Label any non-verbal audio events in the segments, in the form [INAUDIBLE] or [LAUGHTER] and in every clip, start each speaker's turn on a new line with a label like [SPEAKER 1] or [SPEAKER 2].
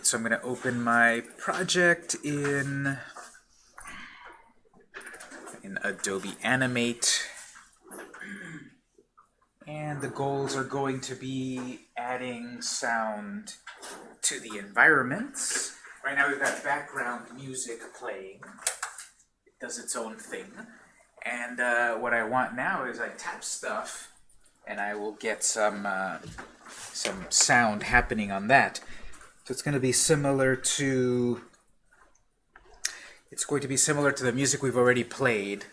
[SPEAKER 1] Right, so I'm going to open my project in in Adobe Animate. And the goals are going to be adding sound to the environments. Right now we've got background music playing. It does its own thing. And uh, what I want now is I tap stuff and I will get some, uh, some sound happening on that. So it's going to be similar to it's going to be similar to the music we've already played.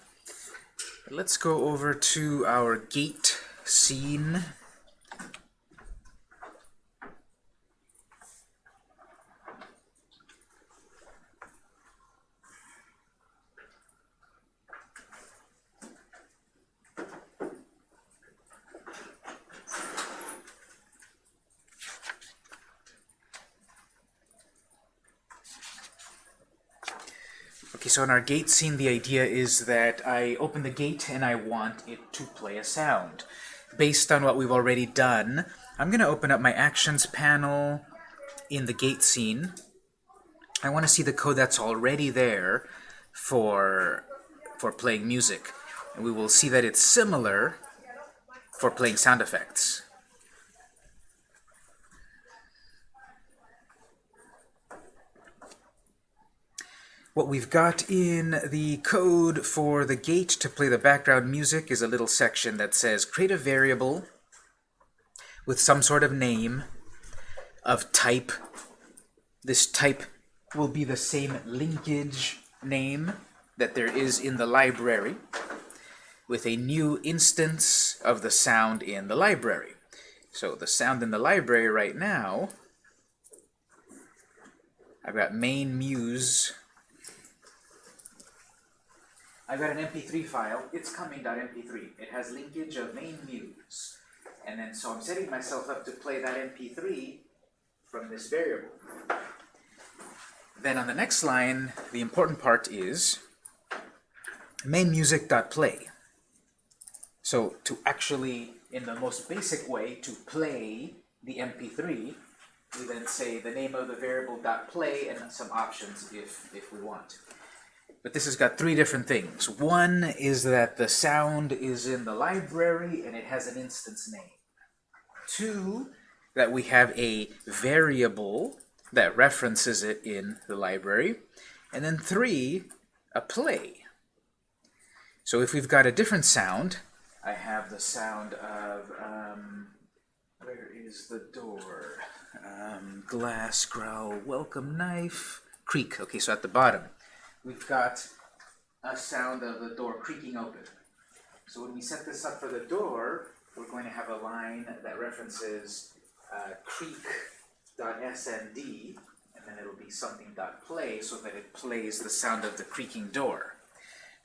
[SPEAKER 1] Let's go over to our gate scene. So in our gate scene, the idea is that I open the gate and I want it to play a sound. Based on what we've already done, I'm going to open up my actions panel in the gate scene. I want to see the code that's already there for, for playing music. And we will see that it's similar for playing sound effects. What we've got in the code for the gate to play the background music is a little section that says create a variable with some sort of name of type. This type will be the same linkage name that there is in the library with a new instance of the sound in the library. So the sound in the library right now, I've got main muse I've got an MP3 file, it's coming.mp3. It has linkage of main muse. And then, so I'm setting myself up to play that MP3 from this variable. Then on the next line, the important part is main music.play. So to actually, in the most basic way, to play the MP3, we then say the name of the variable .play and some options if, if we want. But this has got three different things. One is that the sound is in the library and it has an instance name. Two, that we have a variable that references it in the library. And then three, a play. So if we've got a different sound, I have the sound of, um, where is the door? Um, glass, growl, welcome knife, creak. Okay, so at the bottom we've got a sound of the door creaking open. So when we set this up for the door, we're going to have a line that references uh, creak.snd, and then it'll be something.play so that it plays the sound of the creaking door.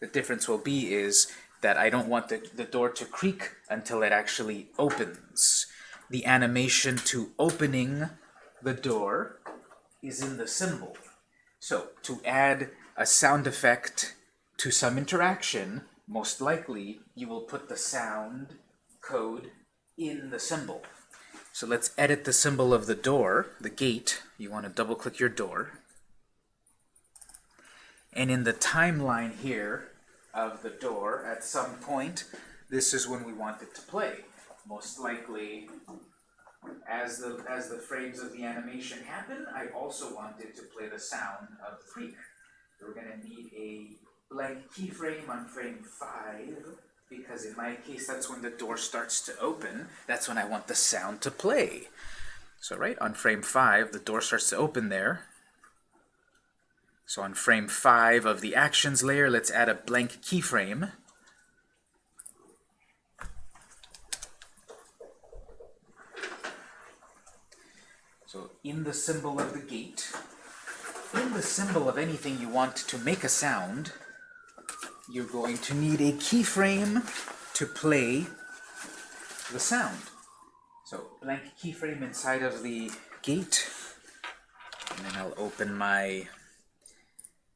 [SPEAKER 1] The difference will be is that I don't want the, the door to creak until it actually opens. The animation to opening the door is in the symbol. So to add a sound effect to some interaction, most likely you will put the sound code in the symbol. So let's edit the symbol of the door, the gate. You want to double click your door. And in the timeline here of the door, at some point, this is when we want it to play. Most likely, as the, as the frames of the animation happen, I also want it to play the sound of the creak. We're to need a blank keyframe on frame 5, because in my case, that's when the door starts to open. That's when I want the sound to play. So right on frame 5, the door starts to open there. So on frame 5 of the actions layer, let's add a blank keyframe. So in the symbol of the gate, in the symbol of anything you want to make a sound, you're going to need a keyframe to play the sound. So blank keyframe inside of the gate, and then I'll open my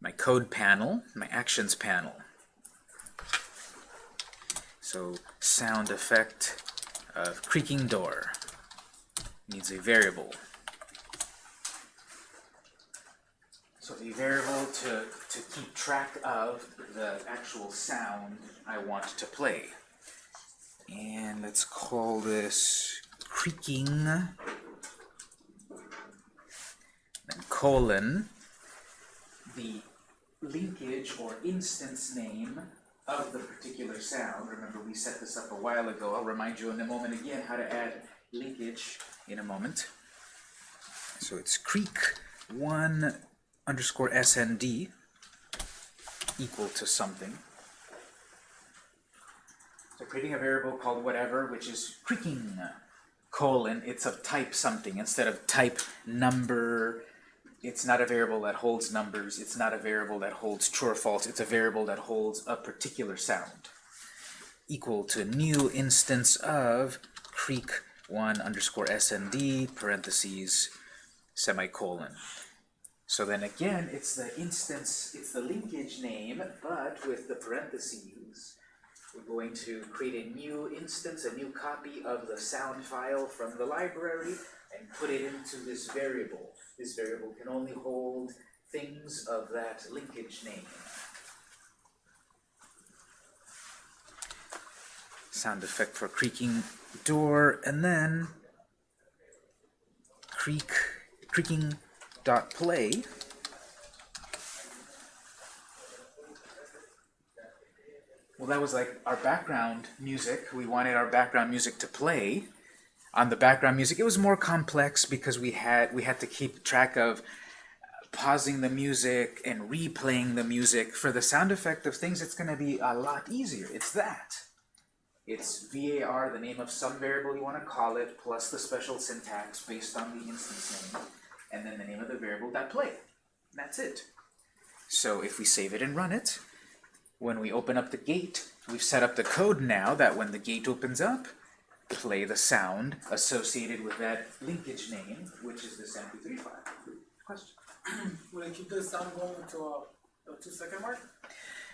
[SPEAKER 1] my code panel, my actions panel. So sound effect of creaking door needs a variable. So the variable to, to keep track of the actual sound I want to play. And let's call this creaking, then colon, the linkage or instance name of the particular sound. Remember, we set this up a while ago. I'll remind you in a moment again how to add linkage in a moment. So it's creak one underscore SND equal to something. So creating a variable called whatever, which is creaking colon, it's of type something instead of type number. It's not a variable that holds numbers. It's not a variable that holds true or false. It's a variable that holds a particular sound. Equal to new instance of creak one underscore SND parentheses semicolon. So then again, it's the instance, it's the linkage name, but with the parentheses, we're going to create a new instance, a new copy of the sound file from the library, and put it into this variable. This variable can only hold things of that linkage name. Sound effect for creaking door, and then creak, creaking dot play. Well, that was like our background music. We wanted our background music to play. On the background music, it was more complex because we had we had to keep track of pausing the music and replaying the music. For the sound effect of things, it's going to be a lot easier. It's that. It's var, the name of some variable you want to call it, plus the special syntax based on the instance name, and then the name of the variable that play. That's it. So if we save it and run it, when we open up the gate, we've set up the code now that when the gate opens up, play the sound associated with that linkage name, which is this MP3 file. Question? [CLEARS THROAT]
[SPEAKER 2] Will it keep the sound going to uh, a, a two second mark?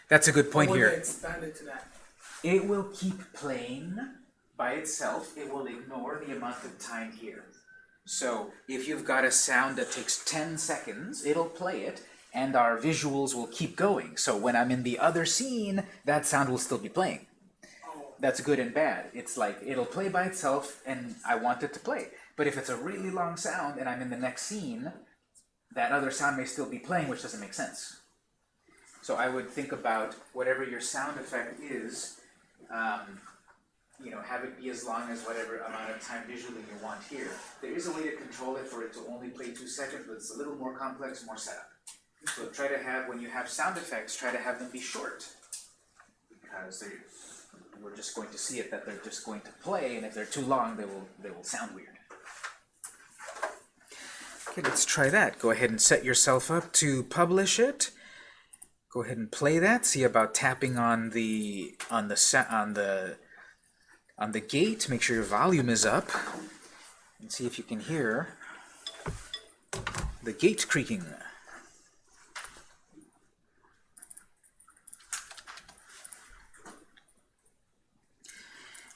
[SPEAKER 1] That's a good point here.
[SPEAKER 2] expand it to that?
[SPEAKER 1] It will keep playing by itself. It will ignore the amount of time here. So if you've got a sound that takes 10 seconds, it'll play it, and our visuals will keep going. So when I'm in the other scene, that sound will still be playing. That's good and bad. It's like, it'll play by itself, and I want it to play. But if it's a really long sound, and I'm in the next scene, that other sound may still be playing, which doesn't make sense. So I would think about whatever your sound effect is, um, you know, have it be as long as whatever amount of time visually you want here. There is a way to control it for it to only play two seconds, but it's a little more complex, more setup. So try to have, when you have sound effects, try to have them be short. Because we're just going to see it that they're just going to play, and if they're too long, they will, they will sound weird. Okay, let's try that. Go ahead and set yourself up to publish it. Go ahead and play that. See about tapping on the on the on the on the gate. Make sure your volume is up, and see if you can hear the gate creaking.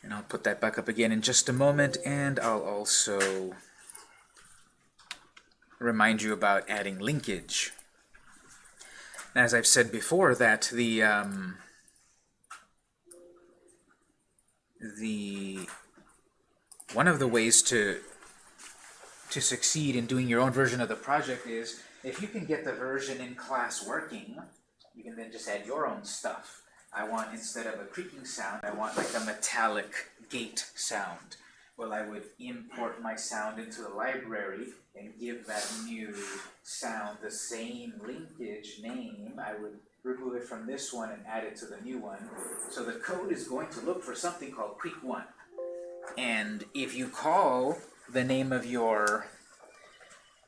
[SPEAKER 1] And I'll put that back up again in just a moment, and I'll also remind you about adding linkage. As I've said before, that the um, the one of the ways to to succeed in doing your own version of the project is if you can get the version in class working, you can then just add your own stuff. I want instead of a creaking sound, I want like a metallic gate sound. Well, I would import my sound into the library and give that new sound the same linkage name. I would remove it from this one and add it to the new one. So the code is going to look for something called creak1. And if you call the name of your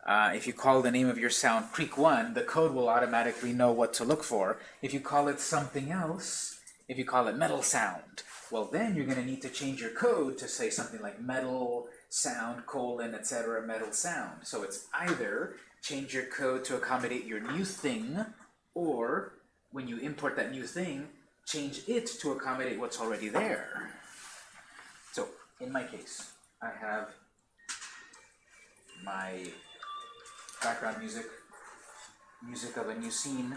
[SPEAKER 1] uh, if you call the name of your sound creak one, the code will automatically know what to look for. If you call it something else, if you call it metal sound, well then you're going to need to change your code to say something like metal sound colon etc metal sound. So it's either change your code to accommodate your new thing, or when you import that new thing, change it to accommodate what's already there. So in my case, I have my background music music of a new scene.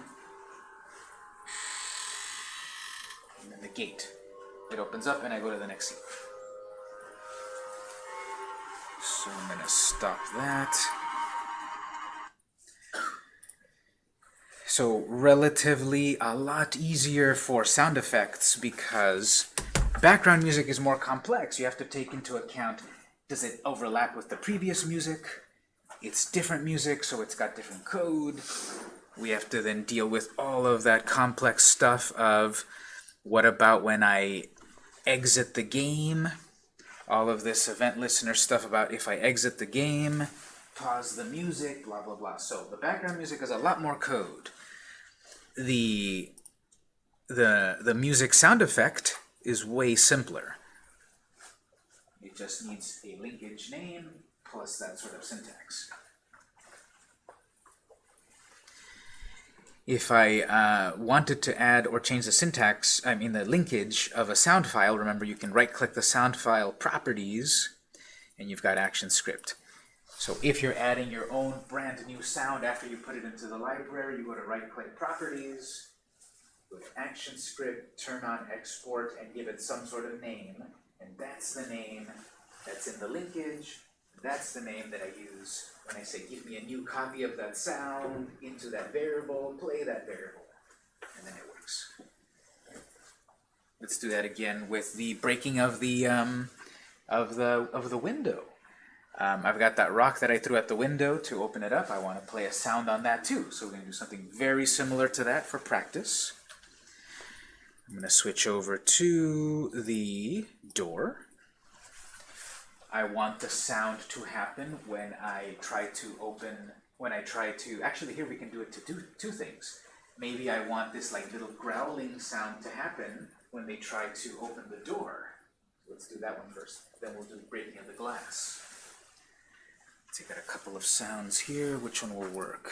[SPEAKER 1] And then the gate. It opens up and I go to the next scene. So I'm gonna stop that. So relatively a lot easier for sound effects because background music is more complex. You have to take into account, does it overlap with the previous music? It's different music, so it's got different code. We have to then deal with all of that complex stuff of what about when I exit the game? All of this event listener stuff about if I exit the game, pause the music, blah, blah, blah. So the background music is a lot more code. The, the, the music sound effect is way simpler. It just needs a linkage name plus that sort of syntax. If I uh, wanted to add or change the syntax, I mean the linkage of a sound file, remember you can right-click the sound file properties, and you've got ActionScript. So if you're adding your own brand new sound after you put it into the library, you go to right-click Properties, go to action script, turn on Export, and give it some sort of name. And that's the name that's in the linkage. That's the name that I use when I say give me a new copy of that sound into that variable, play that variable, and then it works. Let's do that again with the breaking of the um, of the of the window. Um, I've got that rock that I threw at the window to open it up. I want to play a sound on that too. So we're going to do something very similar to that for practice. I'm going to switch over to the door. I want the sound to happen when I try to open, when I try to, actually here we can do it to do two things. Maybe I want this like little growling sound to happen when they try to open the door. Let's do that one first. Then we'll do the breaking of the glass. Take out a couple of sounds here. Which one will work?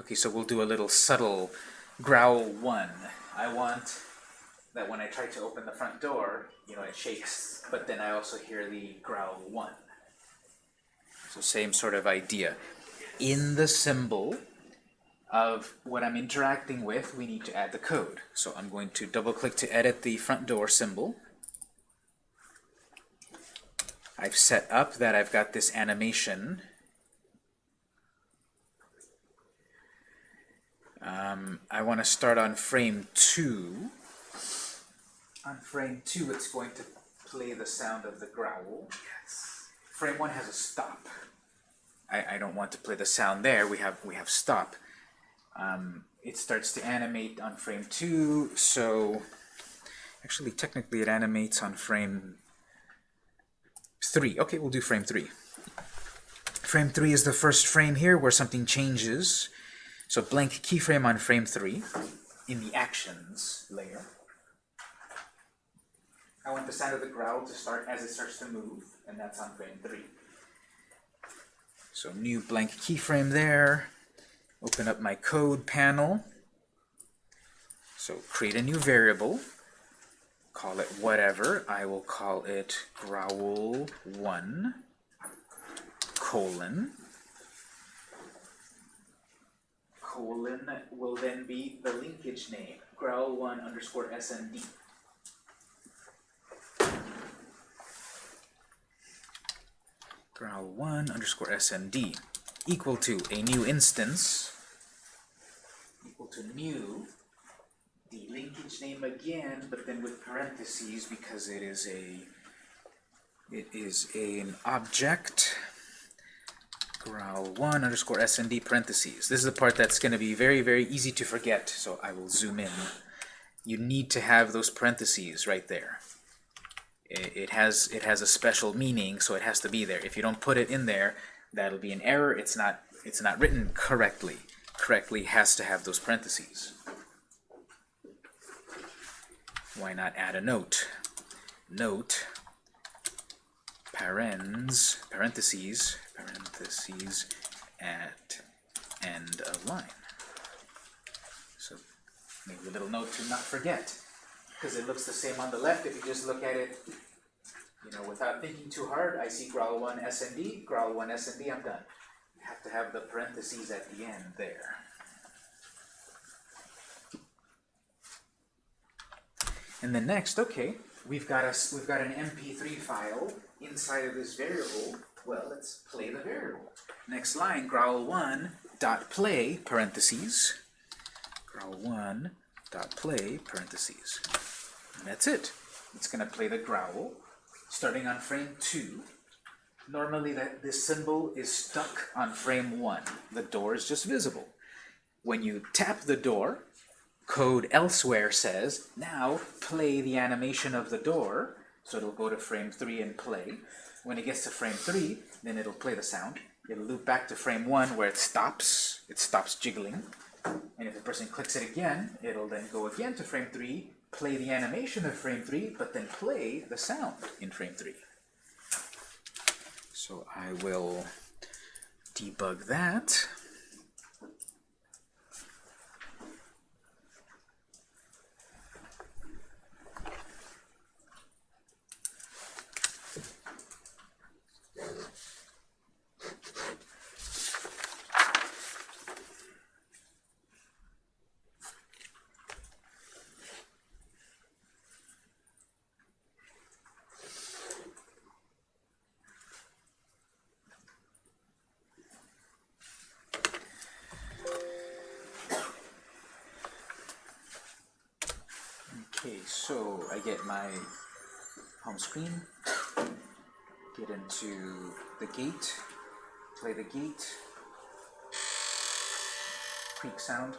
[SPEAKER 1] Okay, so we'll do a little subtle growl one. I want that when I try to open the front door, you know, it shakes, but then I also hear the growl one. So same sort of idea. In the symbol of what I'm interacting with, we need to add the code. So I'm going to double click to edit the front door symbol. I've set up that I've got this animation Um, I want to start on frame 2. On frame 2, it's going to play the sound of the growl. Yes. Frame 1 has a stop. I, I don't want to play the sound there. We have, we have stop. Um, it starts to animate on frame 2, so actually technically it animates on frame 3. Okay, we'll do frame 3. Frame 3 is the first frame here where something changes. So blank keyframe on frame 3 in the actions layer. I want the sound of the growl to start as it starts to move, and that's on frame 3. So new blank keyframe there. Open up my code panel. So create a new variable. Call it whatever. I will call it growl1 colon colon will then be the linkage name, growl1 underscore snd. Growl1 underscore snd equal to a new instance equal to new the linkage name again, but then with parentheses because it is a it is a, an object growl1 underscore snd parentheses. This is the part that's going to be very, very easy to forget, so I will zoom in. You need to have those parentheses right there. It, has, it has a special meaning, so it has to be there. If you don't put it in there, that'll be an error. It's not, it's not written correctly. Correctly has to have those parentheses. Why not add a note? Note parens, parentheses, parentheses at end of line. So maybe a little note to not forget, because it looks the same on the left if you just look at it, you know, without thinking too hard. I see growl one SND, growl one SND, I'm done. You have to have the parentheses at the end there. And then next, okay, we've got us we've got an MP3 file inside of this variable. Well, let's play the variable. Next line, growl1 dot play parentheses. Growl1 play parentheses. And that's it. It's gonna play the growl starting on frame two. Normally that this symbol is stuck on frame one. The door is just visible. When you tap the door, code elsewhere says, now play the animation of the door. So it'll go to frame 3 and play. When it gets to frame 3, then it'll play the sound. It'll loop back to frame 1 where it stops. It stops jiggling. And if the person clicks it again, it'll then go again to frame 3, play the animation of frame 3, but then play the sound in frame 3. So I will debug that. Okay, so I get my home screen, get into the gate, play the gate, creak sound,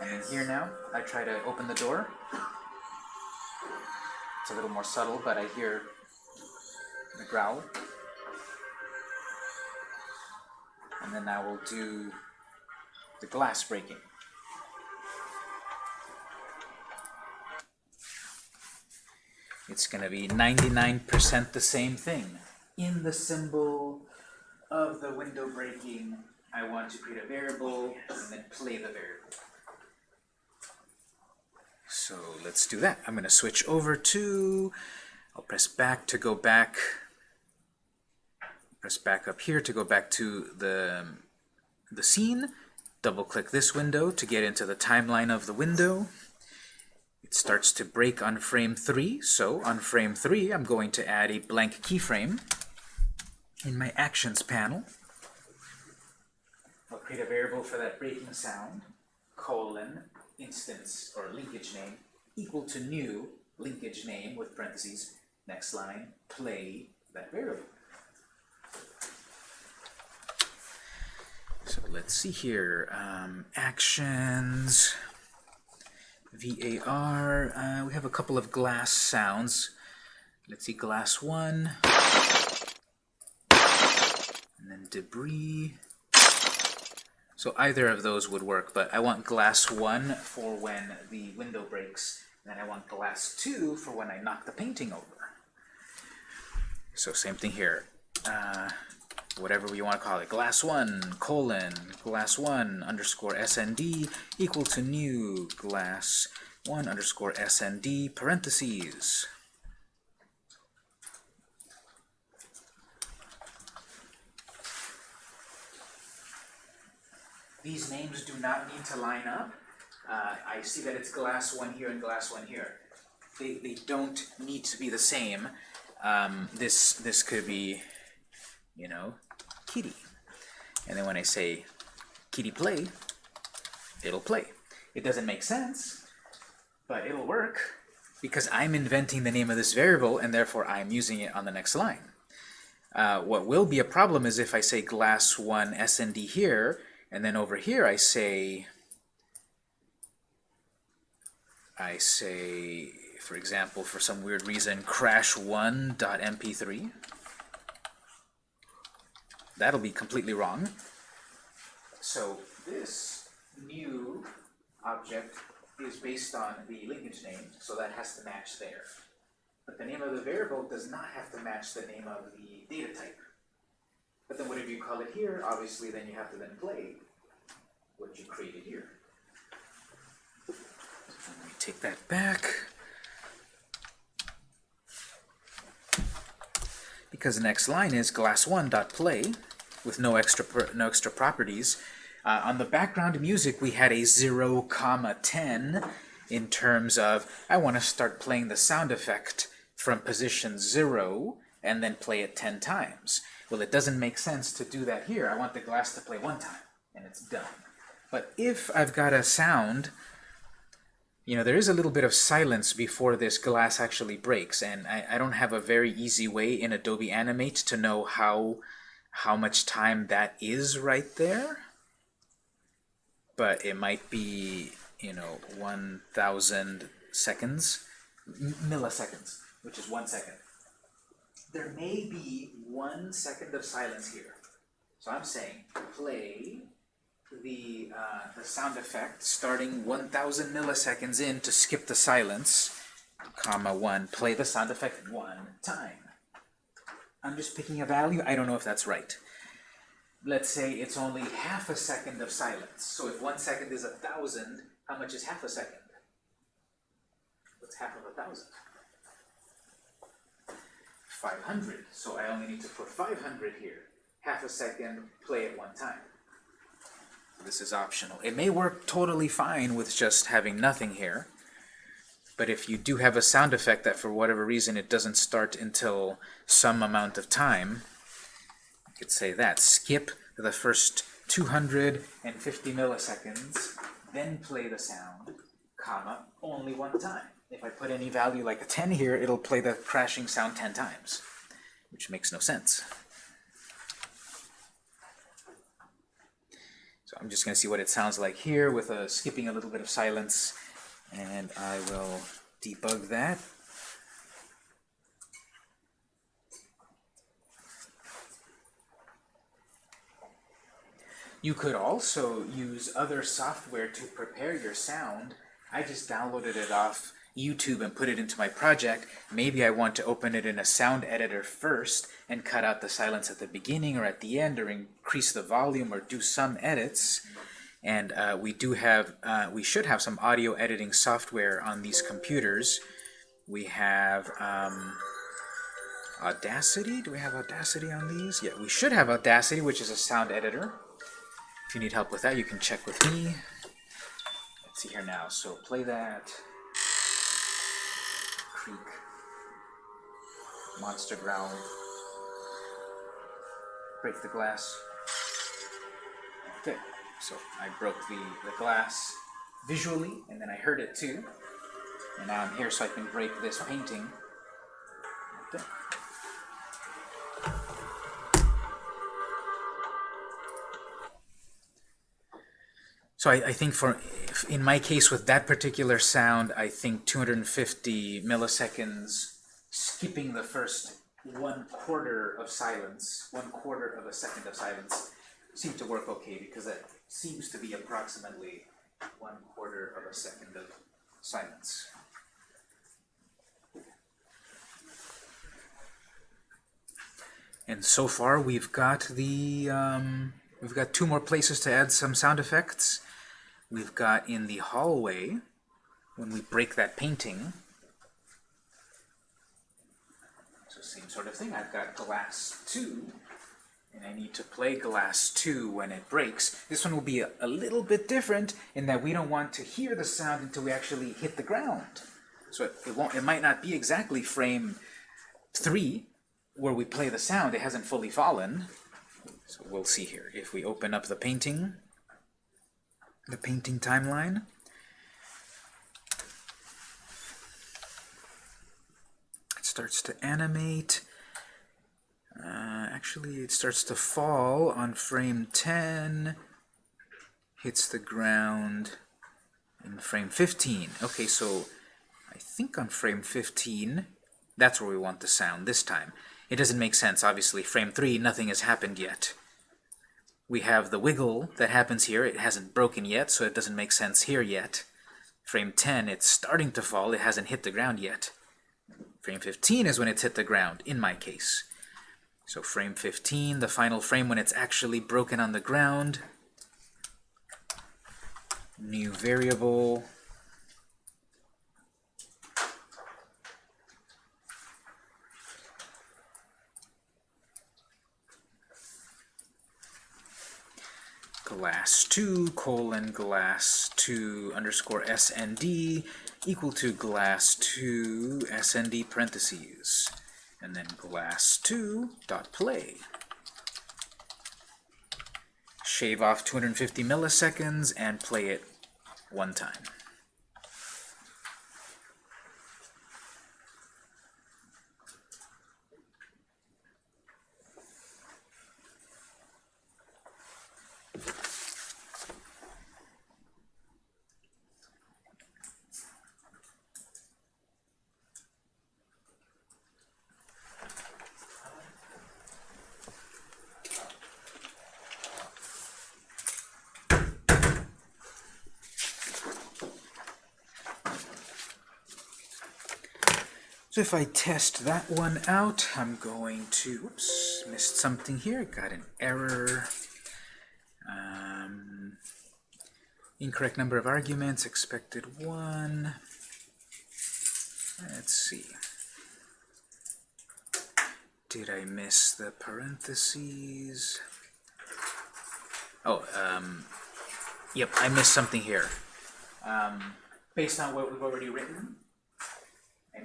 [SPEAKER 1] and in here now, I try to open the door. It's a little more subtle, but I hear the growl. And then I will do the glass breaking. It's going to be 99% the same thing. In the symbol of the window breaking, I want to create a variable and then play the variable. So let's do that. I'm going to switch over to, I'll press back to go back, press back up here to go back to the, the scene, double click this window to get into the timeline of the window. It starts to break on frame 3, so on frame 3 I'm going to add a blank keyframe in my Actions panel. I'll create a variable for that breaking sound, colon, instance, or linkage name, equal to new linkage name with parentheses, next line, play that variable. So let's see here, um, actions, VAR, uh, we have a couple of glass sounds. Let's see, glass one, and then debris. So either of those would work, but I want glass one for when the window breaks, and then I want glass two for when I knock the painting over. So same thing here. Uh, whatever you want to call it, glass 1, colon, glass 1 underscore SND equal to new glass 1 underscore SND parentheses. These names do not need to line up. Uh, I see that it's glass 1 here and glass 1 here. They, they don't need to be the same. Um, this, this could be, you know, kitty. And then when I say kitty play, it'll play. It doesn't make sense, but it'll work because I'm inventing the name of this variable and therefore I'm using it on the next line. Uh, what will be a problem is if I say glass 1 SND here, and then over here I say, I say, for example, for some weird reason, crash1.mp3. That'll be completely wrong. So this new object is based on the linkage name, so that has to match there. But the name of the variable does not have to match the name of the data type. But then whatever you call it here, obviously then you have to then play what you created here. Let me take that back. Because the next line is glass1.play with no extra no extra properties. Uh, on the background music, we had a 0, comma 10 in terms of I want to start playing the sound effect from position 0 and then play it 10 times. Well, it doesn't make sense to do that here. I want the glass to play one time, and it's done. But if I've got a sound, you know, there is a little bit of silence before this glass actually breaks, and I, I don't have a very easy way in Adobe Animate to know how, how much time that is right there. But it might be, you know, 1,000 seconds, milliseconds, which is one second there may be one second of silence here. So I'm saying play the, uh, the sound effect starting 1000 milliseconds in to skip the silence, comma 1. Play the sound effect one time. I'm just picking a value. I don't know if that's right. Let's say it's only half a second of silence. So if one second is a thousand, how much is half a second? What's half of a thousand? 500. So I only need to put 500 here. Half a second, play it one time. This is optional. It may work totally fine with just having nothing here. But if you do have a sound effect that for whatever reason it doesn't start until some amount of time, you could say that. Skip the first 250 milliseconds, then play the sound, comma, only one time. If I put any value like a 10 here, it'll play the crashing sound 10 times, which makes no sense. So I'm just going to see what it sounds like here with a skipping a little bit of silence, and I will debug that. You could also use other software to prepare your sound. I just downloaded it off YouTube and put it into my project, maybe I want to open it in a sound editor first and cut out the silence at the beginning or at the end or increase the volume or do some edits. And uh, we do have, uh, we should have some audio editing software on these computers. We have um, Audacity. Do we have Audacity on these? Yeah, we should have Audacity, which is a sound editor. If you need help with that, you can check with me. Let's see here now. So play that. Monster Growl, break the glass. Okay, so I broke the, the glass visually, and then I heard it too. And now I'm here so I can break this painting. Okay. So I, I, think for, in my case with that particular sound, I think 250 milliseconds skipping the first one quarter of silence, one quarter of a second of silence, seemed to work okay because that seems to be approximately one quarter of a second of silence. And so far we've got the, um, we've got two more places to add some sound effects we've got in the hallway, when we break that painting, so same sort of thing, I've got glass 2, and I need to play glass 2 when it breaks. This one will be a, a little bit different in that we don't want to hear the sound until we actually hit the ground. So it, it, won't, it might not be exactly frame 3 where we play the sound, it hasn't fully fallen. So we'll see here. If we open up the painting, the painting timeline. Starts to animate. Uh, actually, it starts to fall on frame 10, hits the ground in frame 15. Okay, so I think on frame 15, that's where we want the sound this time. It doesn't make sense, obviously. Frame 3, nothing has happened yet we have the wiggle that happens here. It hasn't broken yet, so it doesn't make sense here yet. Frame 10, it's starting to fall. It hasn't hit the ground yet. Frame 15 is when it's hit the ground, in my case. So frame 15, the final frame when it's actually broken on the ground. New variable. glass2 colon glass2 underscore snd equal to glass2 snd parentheses and then glass2 dot play. Shave off 250 milliseconds and play it one time So if I test that one out, I'm going to, missed something here, got an error. Um, incorrect number of arguments, expected one. Let's see. Did I miss the parentheses? Oh, um, yep, I missed something here. Um, based on what we've already written,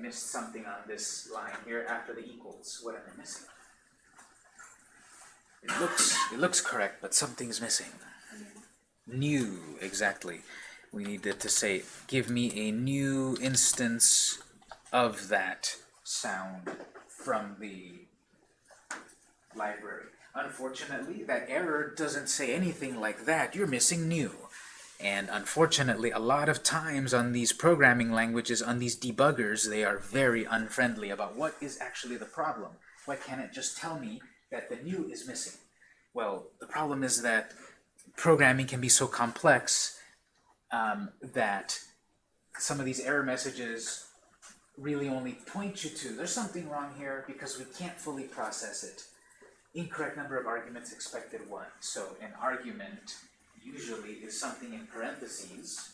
[SPEAKER 1] missed something on this line here after the equals. What am I missing? It looks it looks correct, but something's missing. New, exactly. We needed to say, give me a new instance of that sound from the library. Unfortunately, that error doesn't say anything like that. You're missing new. And unfortunately, a lot of times on these programming languages, on these debuggers, they are very unfriendly about what is actually the problem. Why can't it just tell me that the new is missing? Well, the problem is that programming can be so complex um, that some of these error messages really only point you to, there's something wrong here because we can't fully process it. Incorrect number of arguments expected one. So an argument usually is something in parentheses,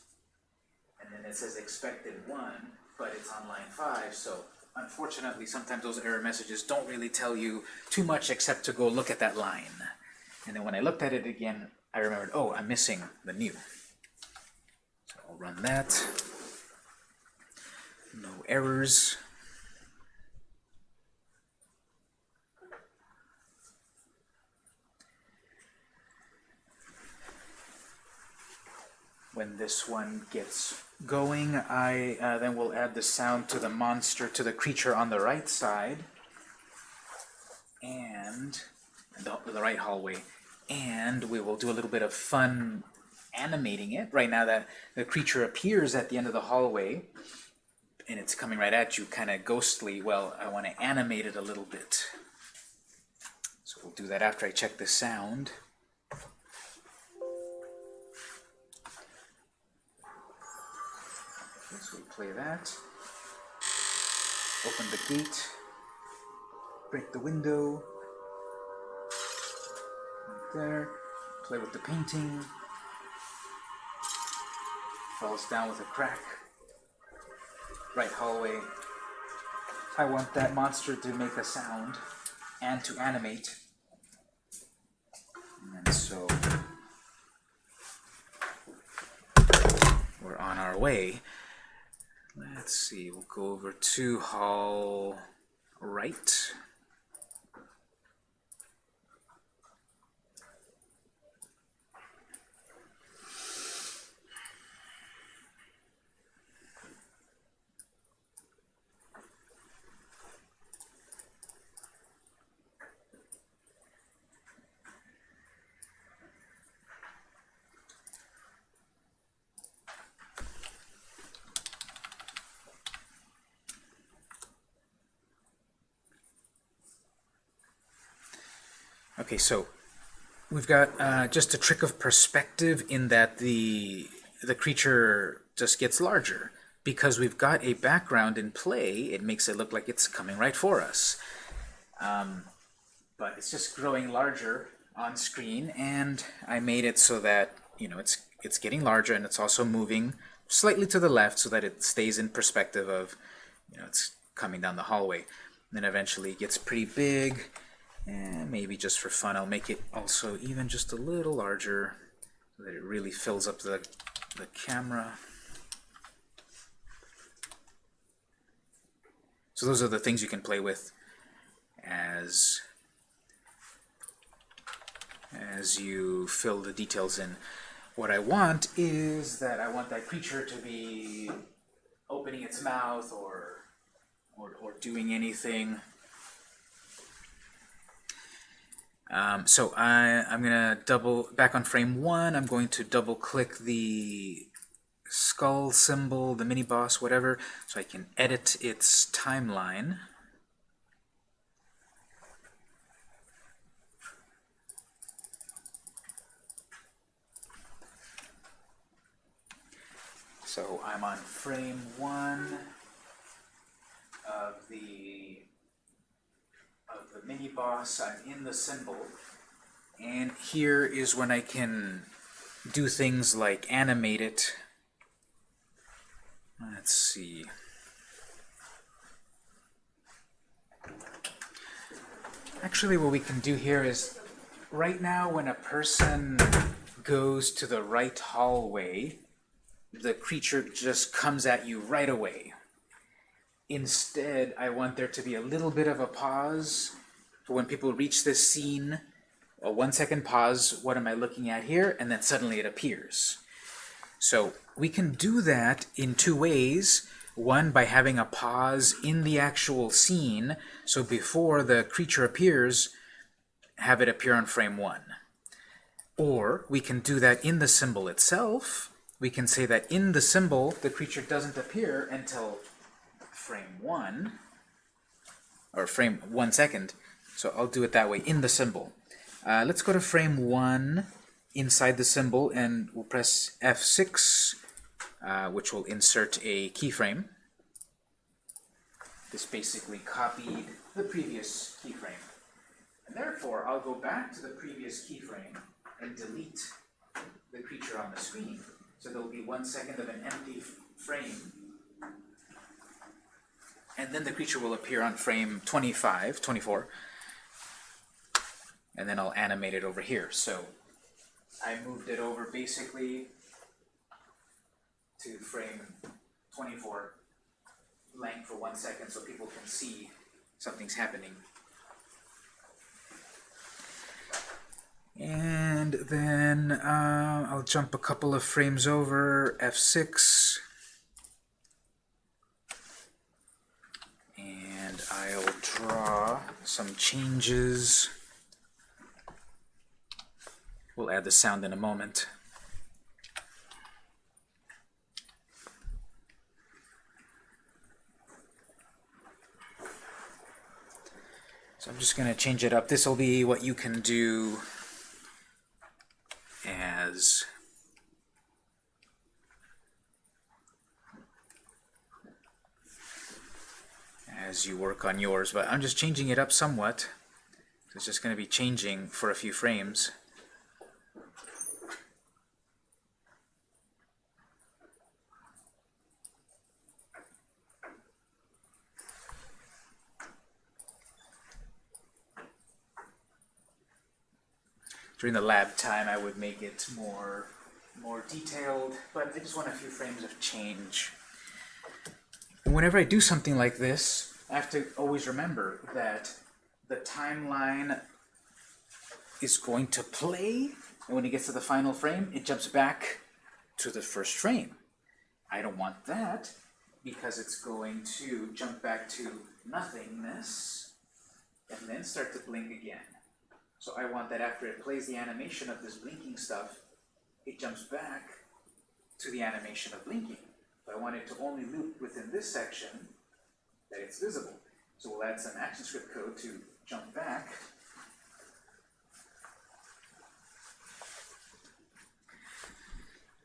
[SPEAKER 1] and then it says expected one, but it's on line five, so unfortunately sometimes those error messages don't really tell you too much except to go look at that line. And then when I looked at it again, I remembered, oh, I'm missing the new. So I'll run that. No errors. When this one gets going, I uh, then will add the sound to the monster, to the creature on the right side, and the, the right hallway, and we will do a little bit of fun animating it. Right now that the creature appears at the end of the hallway, and it's coming right at you, kind of ghostly, well, I want to animate it a little bit. So we'll do that after I check the sound. Play that. Open the gate. Break the window. Right there. Play with the painting. Falls down with a crack. Right hallway. I want that monster to make a sound and to animate. And so we're on our way. Let's see, we'll go over to hall right. Okay, so we've got uh, just a trick of perspective in that the the creature just gets larger. Because we've got a background in play, it makes it look like it's coming right for us. Um, but it's just growing larger on screen, and I made it so that you know it's it's getting larger and it's also moving slightly to the left so that it stays in perspective of you know it's coming down the hallway. And then eventually it gets pretty big and maybe just for fun, I'll make it also even just a little larger. so that it really fills up the, the camera. So those are the things you can play with as as you fill the details in. What I want is that I want that creature to be opening its mouth or or, or doing anything. Um, so I, I'm gonna double back on frame one. I'm going to double click the skull symbol, the mini boss, whatever, so I can edit its timeline. So I'm on frame one of the mini boss. I'm in the symbol, and here is when I can do things like animate it. Let's see. Actually, what we can do here is, right now when a person goes to the right hallway, the creature just comes at you right away. Instead, I want there to be a little bit of a pause for when people reach this scene. A one second pause, what am I looking at here? And then suddenly it appears. So we can do that in two ways. One, by having a pause in the actual scene, so before the creature appears, have it appear on frame one. Or we can do that in the symbol itself. We can say that in the symbol, the creature doesn't appear until frame one, or frame one second. So I'll do it that way, in the symbol. Uh, let's go to frame one inside the symbol, and we'll press F6, uh, which will insert a keyframe. This basically copied the previous keyframe. And therefore, I'll go back to the previous keyframe and delete the creature on the screen. So there'll be one second of an empty frame. And then the creature will appear on frame 25, 24. And then I'll animate it over here. So I moved it over basically to frame 24 length for one second so people can see something's happening. And then uh, I'll jump a couple of frames over, F6. And I'll draw some changes. We'll add the sound in a moment. So I'm just going to change it up. This will be what you can do as as you work on yours, but I'm just changing it up somewhat. It's just going to be changing for a few frames. During the lab time I would make it more more detailed, but I just want a few frames of change. And whenever I do something like this, I have to always remember that the timeline is going to play, and when it gets to the final frame, it jumps back to the first frame. I don't want that, because it's going to jump back to nothingness, and then start to blink again. So I want that after it plays the animation of this blinking stuff, it jumps back to the animation of blinking. But I want it to only loop within this section that it's visible. So we'll add some ActionScript code to jump back.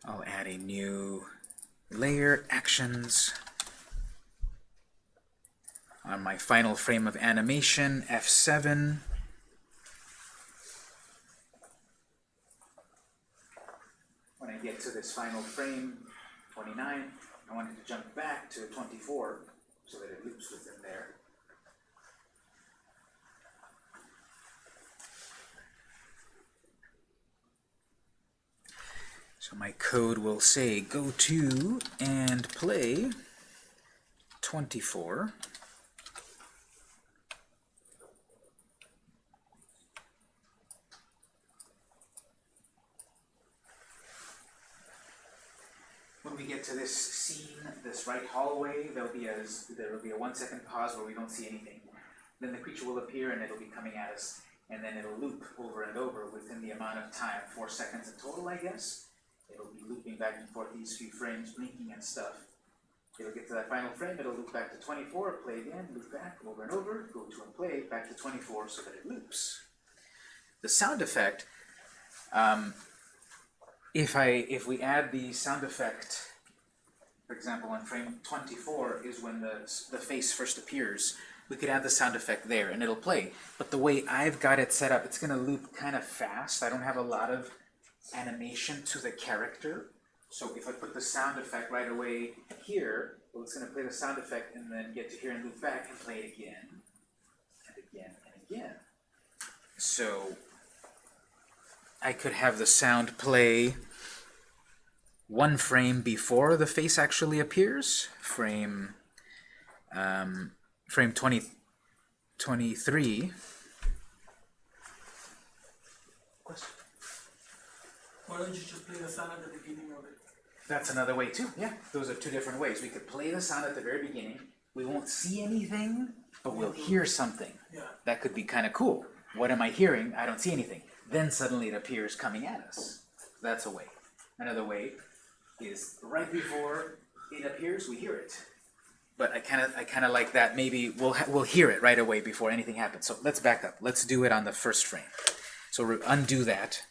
[SPEAKER 1] I'll add a new layer, actions. On my final frame of animation, F7. when I get to this final frame, 29, I want it to jump back to 24 so that it loops within there. So my code will say go to and play 24. When we get to this scene, this right hallway, there'll be a there will be a one second pause where we don't see anything. Then the creature will appear and it'll be coming at us, and then it'll loop over and over within the amount of time, four seconds in total, I guess. It'll be looping back and forth these few frames, blinking and stuff. It'll get to that final frame, it'll loop back to 24, play again, loop back, over and over, go to and play, back to 24 so that it loops. The sound effect, um, if I if we add the sound effect, for example, on frame 24 is when the, the face first appears, we could add the sound effect there and it'll play. But the way I've got it set up, it's going to loop kind of fast. I don't have a lot of animation to the character. So if I put the sound effect right away here, well, it's going to play the sound effect and then get to here and loop back and play it again, and again, and again. So I could have the sound play one frame before the face actually appears, frame um, frame 20, 23. Question?
[SPEAKER 2] Why don't you just play the sound at the beginning of it?
[SPEAKER 1] That's another way too. Yeah, those are two different ways. We could play the sound at the very beginning. We won't see anything, but we'll hear something.
[SPEAKER 2] Yeah.
[SPEAKER 1] That could be kind of cool. What am I hearing? I don't see anything. Then suddenly it appears coming at us. That's a way. Another way is right before it appears, we hear it. But I kind of I kind of like that. Maybe we'll we'll hear it right away before anything happens. So let's back up. Let's do it on the first frame. So undo that.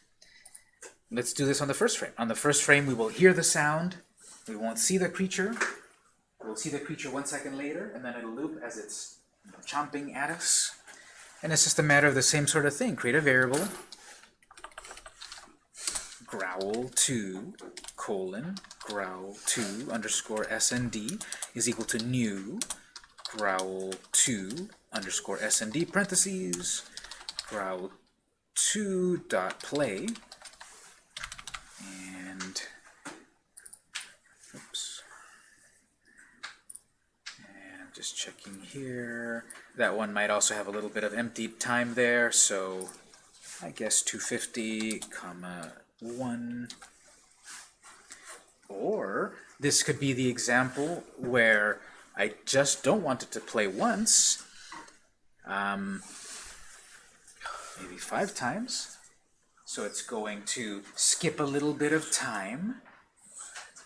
[SPEAKER 1] Let's do this on the first frame. On the first frame, we will hear the sound. We won't see the creature. We'll see the creature one second later, and then it'll loop as it's chomping at us. And it's just a matter of the same sort of thing. Create a variable, growl2, colon, growl2 underscore snd is equal to new growl2 underscore snd parentheses growl2 dot play and oops and just checking here. That one might also have a little bit of empty time there so I guess 250 comma 1 or this could be the example where I just don't want it to play once um, maybe five times so it's going to skip a little bit of time.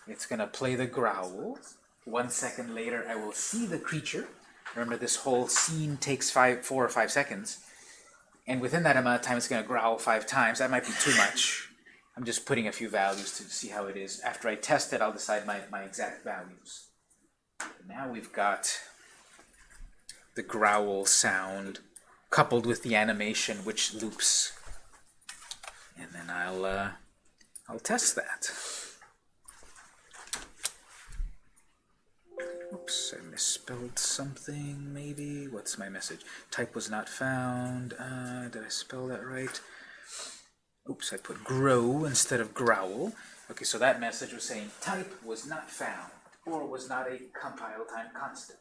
[SPEAKER 1] It's going to play the growl. One second later, I will see the creature. Remember, this whole scene takes five, four or five seconds. And within that amount of time, it's going to growl five times. That might be too much. I'm just putting a few values to see how it is. After I test it, I'll decide my, my exact values. Now we've got the growl sound coupled with the animation, which loops and then I'll uh, I'll test that. Oops, I misspelled something, maybe. What's my message? Type was not found. Uh, did I spell that right? Oops, I put grow instead of growl. Okay, so that message was saying type was not found, or was not a compile time constant.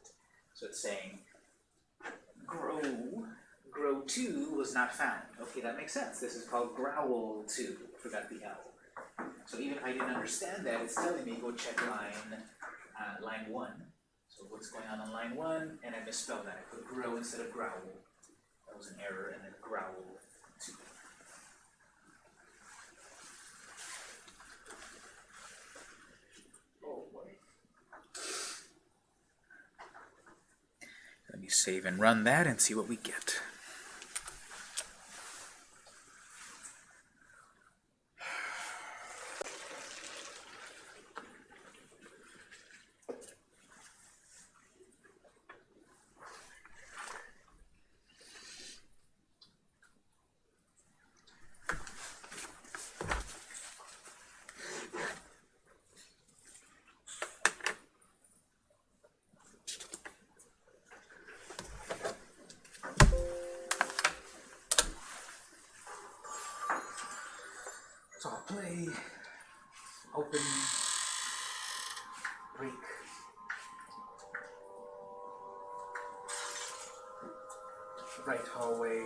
[SPEAKER 1] So it's saying grow grow 2 was not found. Okay, that makes sense. This is called growl 2. Forgot the L. So even if I didn't understand that, it's telling me go check line uh, line 1. So what's going on on line 1? And I misspelled that. I put grow instead of growl. That was an error, and then growl 2. Oh boy. Let me save and run that and see what we get. So I'll play open, break. Right hallway.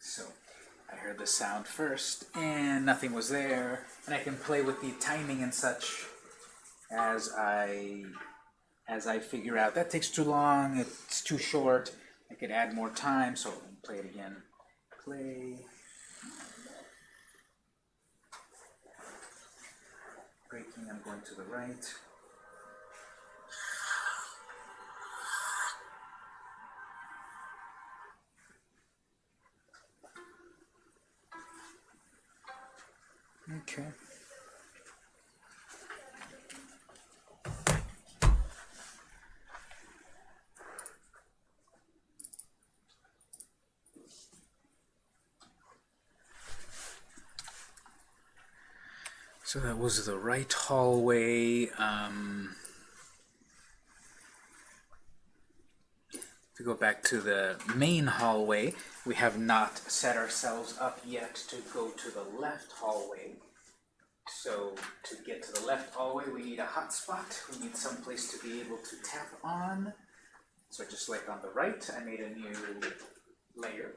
[SPEAKER 1] So I heard the sound first and nothing was there and I can play with the timing and such as I as I figure out that takes too long, it's too short, I could add more time, so play it again. Play. Breaking, I'm going to the right. Okay. So that was the right hallway. Um, to go back to the main hallway, we have not set ourselves up yet to go to the left hallway. So to get to the left hallway, we need a hotspot. We need some place to be able to tap on. So just like on the right, I made a new layer.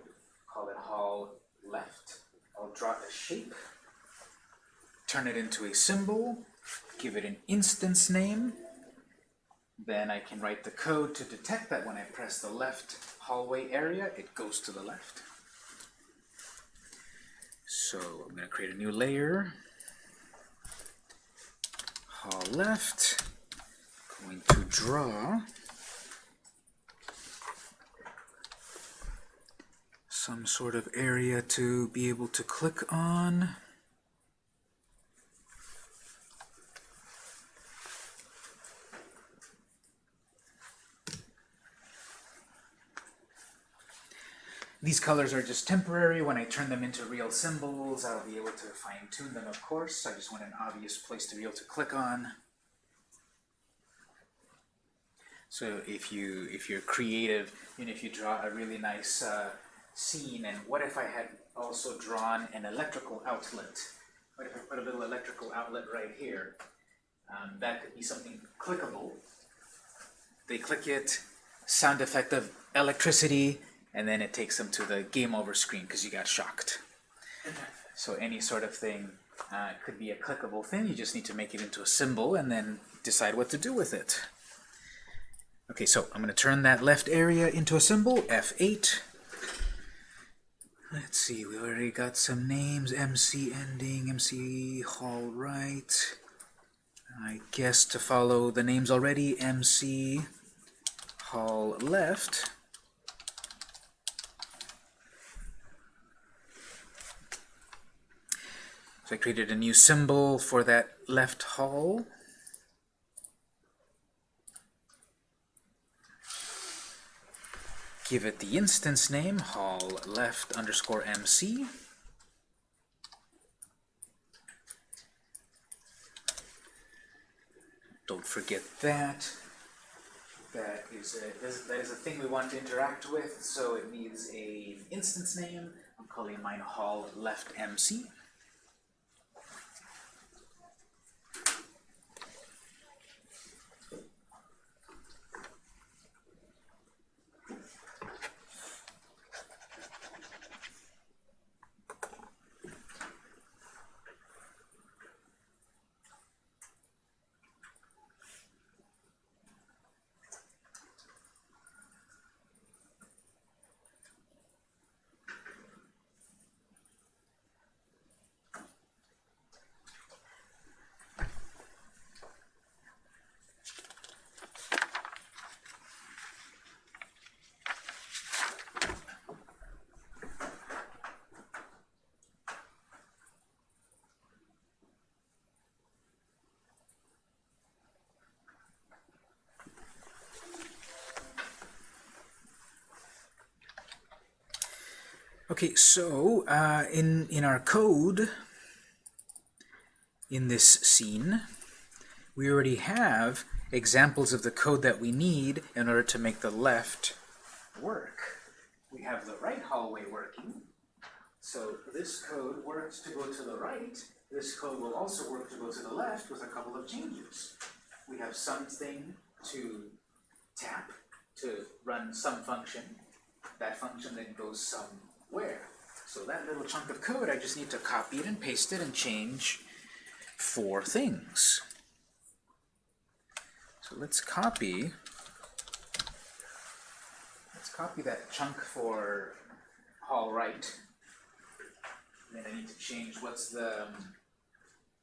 [SPEAKER 1] Call it hall left. I'll draw a shape turn it into a symbol, give it an instance name, then I can write the code to detect that when I press the left hallway area, it goes to the left. So I'm going to create a new layer, hall left, going to draw some sort of area to be able to click on. These colors are just temporary. When I turn them into real symbols, I'll be able to fine-tune them, of course. I just want an obvious place to be able to click on. So if you if you're creative, and if you draw a really nice uh, scene, and what if I had also drawn an electrical outlet? What if I put a little electrical outlet right here? Um, that could be something clickable. They click it, sound effect of electricity, and then it takes them to the game over screen because you got shocked. So any sort of thing uh, could be a clickable thing. You just need to make it into a symbol and then decide what to do with it. Okay, so I'm going to turn that left area into a symbol, F8. Let's see, we already got some names, MC ending, MC hall right. I guess to follow the names already, MC hall left. So I created a new symbol for that left hall. Give it the instance name, hall left underscore MC. Don't forget that. That is, a, that is a thing we want to interact with, so it needs an instance name. I'm calling mine hall left MC. Okay, so uh, in, in our code, in this scene, we already have examples of the code that we need in order to make the left work. we have the right hallway working. So this code works to go to the right. This code will also work to go to the left with a couple of changes. We have something to tap to run some function. That function then goes somewhere. So that little chunk of code, I just need to copy it and paste it and change four things. So let's copy, let's copy that chunk for hall right. Then I need to change, what's the um,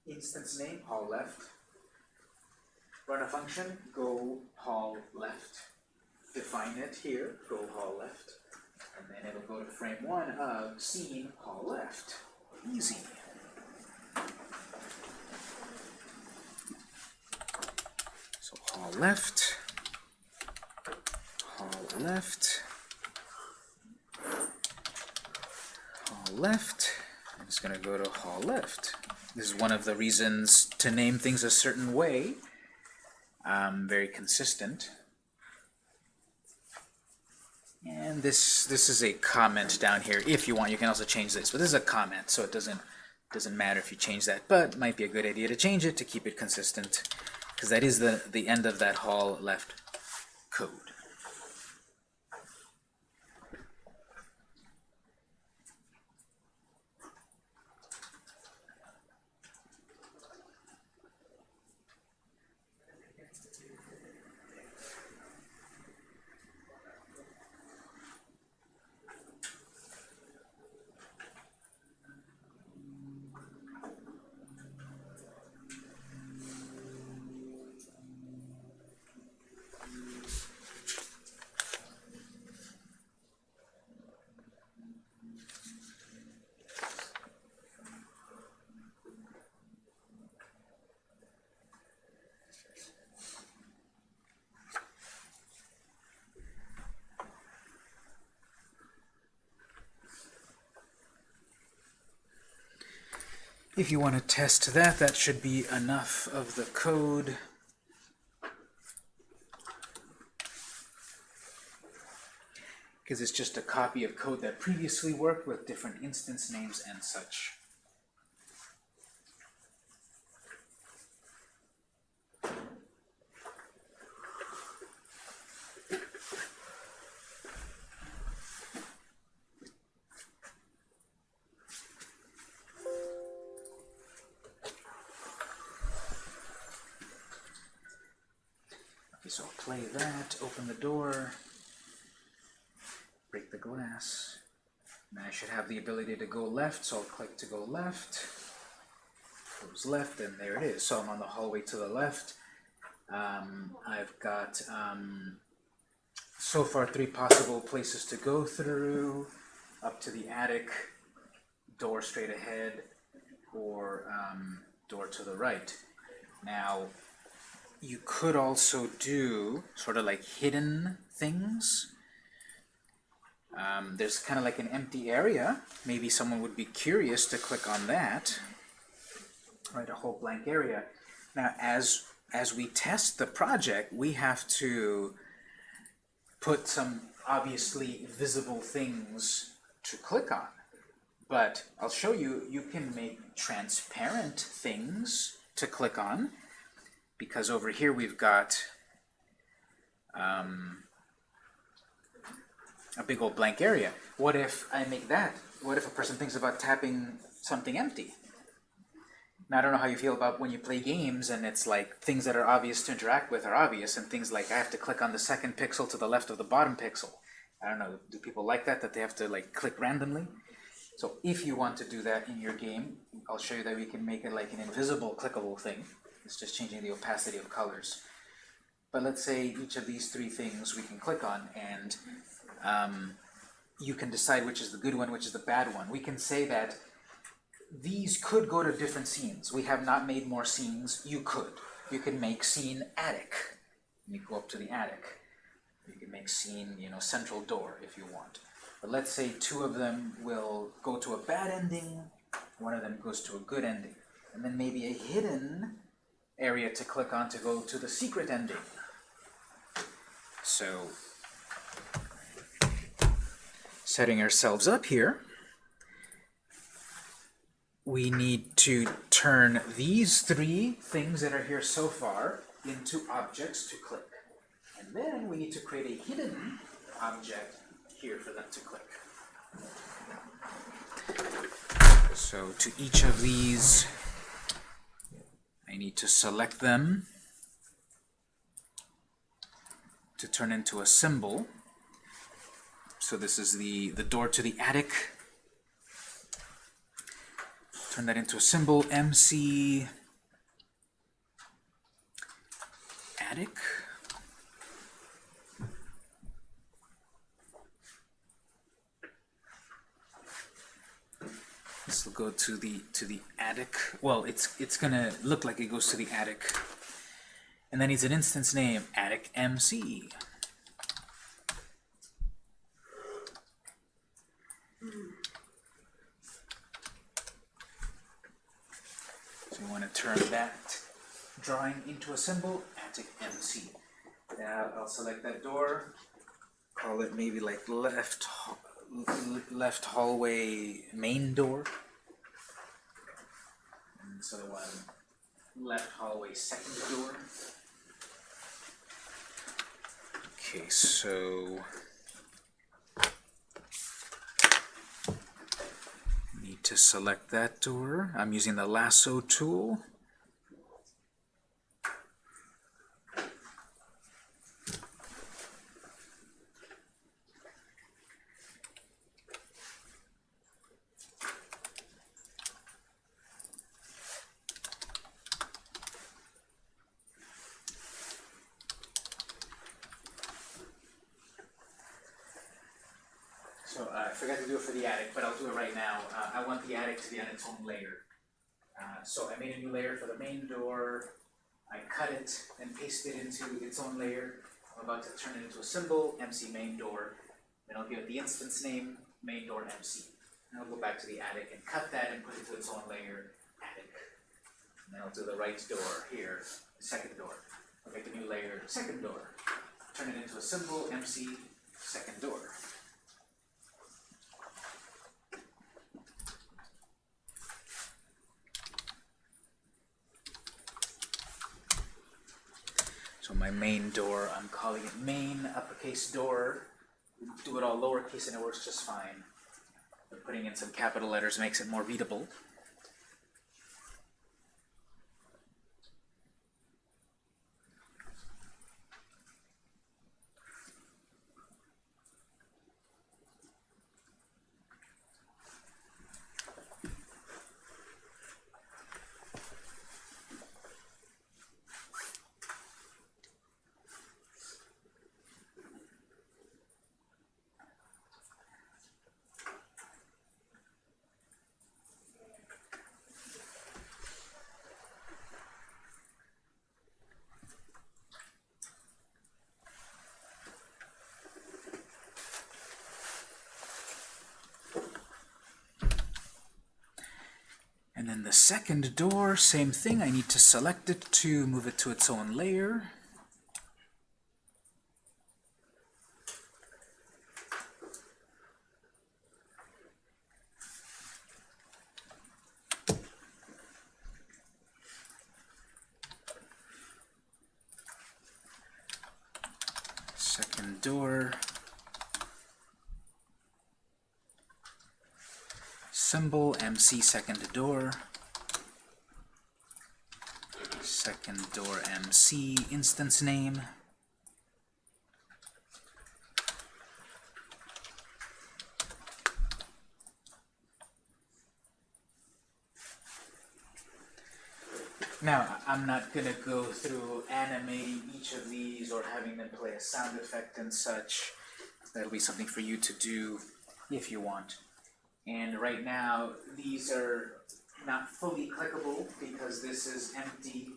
[SPEAKER 1] instance name, hall left. Run a function, go hall left. Define it here, go hall left. And then it'll go to frame one of scene hall left. Easy. So hall left, hall left, hall left. I'm just gonna go to hall left. This is one of the reasons to name things a certain way. Um, very consistent. And this this is a comment down here. If you want, you can also change this. But this is a comment, so it doesn't doesn't matter if you change that. But might be a good idea to change it to keep it consistent, because that is the the end of that hall left code. If you want to test that, that should be enough of the code. Because it's just a copy of code that previously worked with different instance names and such. That, open the door, break the glass. And I should have the ability to go left, so I'll click to go left. Goes left, and there it is. So I'm on the hallway to the left. Um, I've got um, so far three possible places to go through, up to the attic, door straight ahead, or um, door to the right. Now, you could also do sort of like hidden things. Um, there's kind of like an empty area. Maybe someone would be curious to click on that. Right, a whole blank area. Now, as as we test the project, we have to put some obviously visible things to click on. But I'll show you, you can make transparent things to click on because over here we've got um, a big old blank area. What if I make that? What if a person thinks about tapping something empty? Now, I don't know how you feel about when you play games and it's like things that are obvious to interact with are obvious and things like I have to click on the second pixel to the left of the bottom pixel. I don't know, do people like that, that they have to like click randomly? So if you want to do that in your game, I'll show you that we can make it like an invisible clickable thing. It's just changing the opacity of colors. But let's say each of these three things we can click on and um, you can decide which is the good one, which is the bad one. We can say that these could go to different scenes. We have not made more scenes. You could. You can make scene attic. You go up to the attic. You can make scene, you know, central door if you want. But let's say two of them will go to a bad ending, one of them goes to a good ending. And then maybe a hidden area to click on to go to the secret ending. So setting ourselves up here, we need to turn these three things that are here so far into objects to click. And then we need to create a hidden object here for them to click. So to each of these, I need to select them to turn into a symbol. So this is the, the door to the attic. Turn that into a symbol, MC attic. This will go to the to the attic. Well, it's it's gonna look like it goes to the attic. And then needs an instance name, attic MC. So you want to turn that drawing into a symbol, attic MC. Now I'll select that door, call it maybe like left left hallway main door. So the one left hallway second door. Okay, so need to select that door. I'm using the lasso tool. So uh, I forgot to do it for the attic, but I'll do it right now. Uh, I want the attic to be on its own layer. Uh, so I made a new layer for the main door. I cut it and pasted it into its own layer. I'm about to turn it into a symbol, MC main door. Then I'll give it the instance name, main door MC. And I'll go back to the attic and cut that and put it to its own layer, attic. And then I'll do the right door here, second door. I'll make a new layer, second door. Turn it into a symbol, MC, second door. My main door, I'm calling it main uppercase door. Do it all lowercase and it works just fine. But putting in some capital letters makes it more readable. And then the second door, same thing. I need to select it to move it to its own layer. Second door. Second door second door MC instance name Now, I'm not gonna go through animating each of these or having them play a sound effect and such. That'll be something for you to do if you want. And right now, these are not fully clickable because this is empty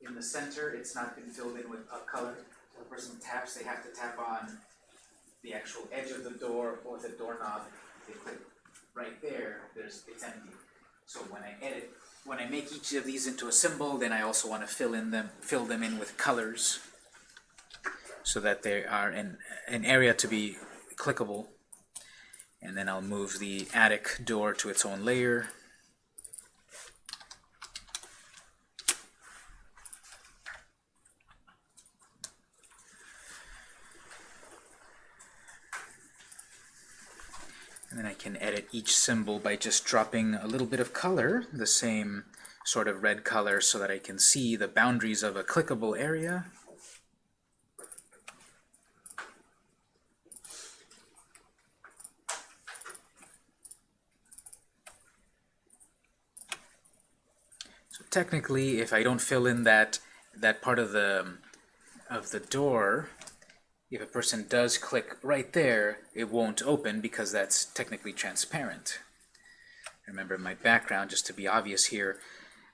[SPEAKER 1] in the center. It's not been filled in with a color. So the person taps, they have to tap on the actual edge of the door or the doorknob. They click right there, there's, it's empty. So when I edit, when I make each of these into a symbol, then I also want to fill in them, fill them in with colors so that they are in an area to be clickable. And then I'll move the attic door to its own layer. And then I can edit each symbol by just dropping a little bit of color, the same sort of red color, so that I can see the boundaries of a clickable area. Technically, if I don't fill in that that part of the of the door, if a person does click right there, it won't open because that's technically transparent. Remember my background, just to be obvious here,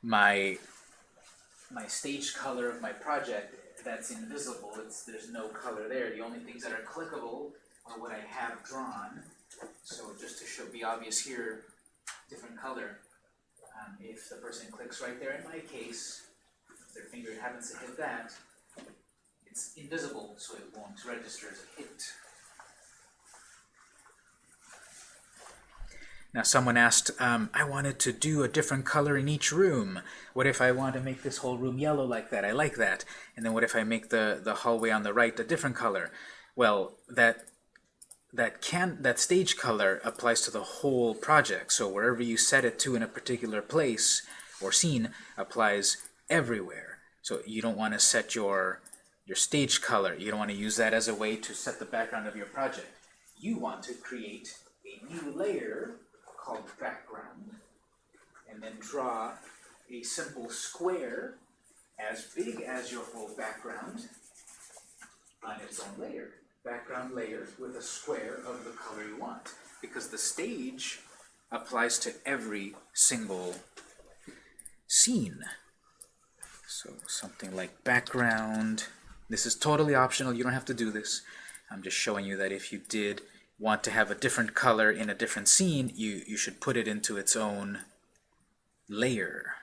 [SPEAKER 1] my my stage color of my project, that's invisible. It's there's no color there. The only things that are clickable are what I have drawn. So just to show be obvious here, different color. Um, if the person clicks right there, in my case, if their finger happens to hit that, it's invisible, so it won't register as a hit. Now someone asked, um, I wanted to do a different color in each room. What if I want to make this whole room yellow like that? I like that. And then what if I make the, the hallway on the right a different color? Well, that that can that stage color applies to the whole project. So wherever you set it to in a particular place or scene applies everywhere. So you don't want to set your your stage color. You don't want to use that as a way to set the background of your project. You want to create a new layer called background and then draw a simple square as big as your whole background on its own layer. Background layer with a square of the color you want. Because the stage applies to every single scene. So something like background. This is totally optional. You don't have to do this. I'm just showing you that if you did want to have a different color in a different scene, you, you should put it into its own layer.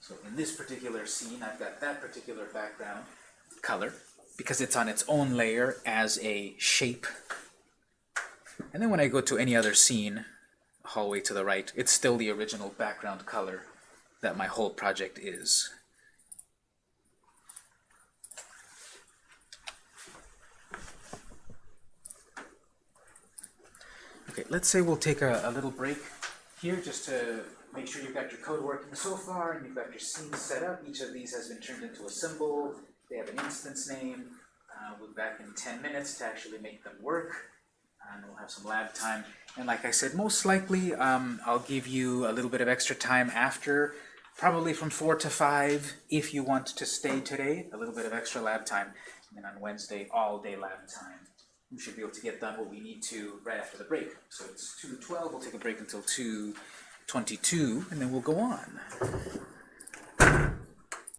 [SPEAKER 1] So in this particular scene, I've got that particular background color because it's on its own layer as a shape. And then when I go to any other scene, hallway to the right, it's still the original background color that my whole project is. Okay, let's say we'll take a, a little break here just to make sure you've got your code working so far and you've got your scenes set up. Each of these has been turned into a symbol. They have an instance name. Uh, we'll be back in 10 minutes to actually make them work. And we'll have some lab time. And like I said, most likely um, I'll give you a little bit of extra time after, probably from 4 to 5 if you want to stay today, a little bit of extra lab time. And then on Wednesday, all day lab time we should be able to get done what we need to right after the break. So it's 2.12, we'll take a break until 2.22, and then we'll go on.